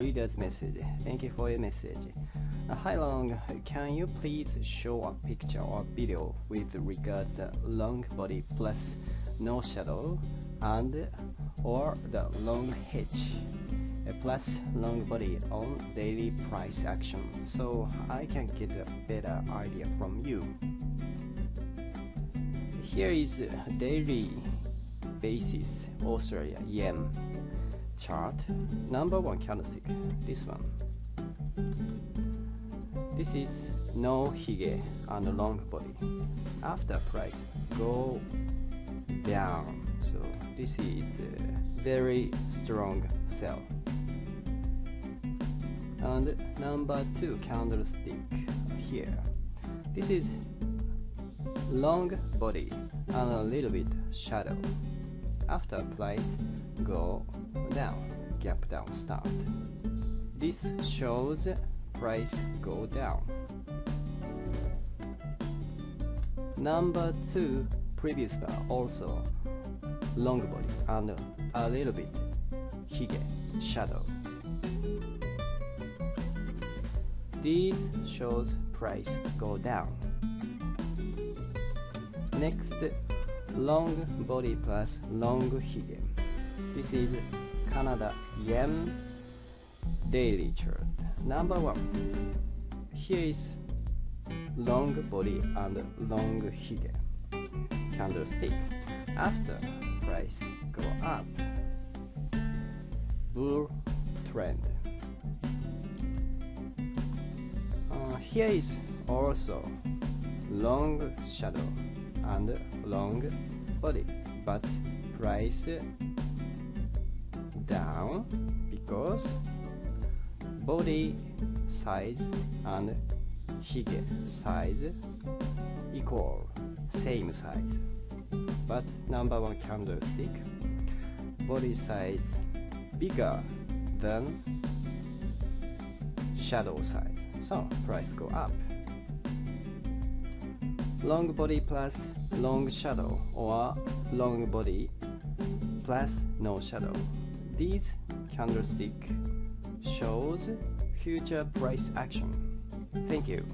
reader's message. Thank you for your message. Hi Long, can you please show a picture or video with regard the long body plus no shadow and or the long hitch plus long body on daily price action so I can get a better idea from you. Here is daily basis Australia yen chart. Number one candlestick this one. This is no hige and a long body. After price go down so this is a very strong sell. And number two candlestick here. This is long body and a little bit shadow after price go down gap down start. This shows price go down. Number two previous bar also long body and a little bit hige shadow. This shows price go down. Next long body plus long hige this is Canada yen daily chart. Number one. Here is long body and long hige candlestick. After price go up. Bull trend. Uh, here is also long shadow and long body. But price down because body size and hige size equal same size. But number one candlestick body size bigger than shadow size. So price go up long body plus long shadow or long body plus no shadow this candlestick shows future price action. Thank you.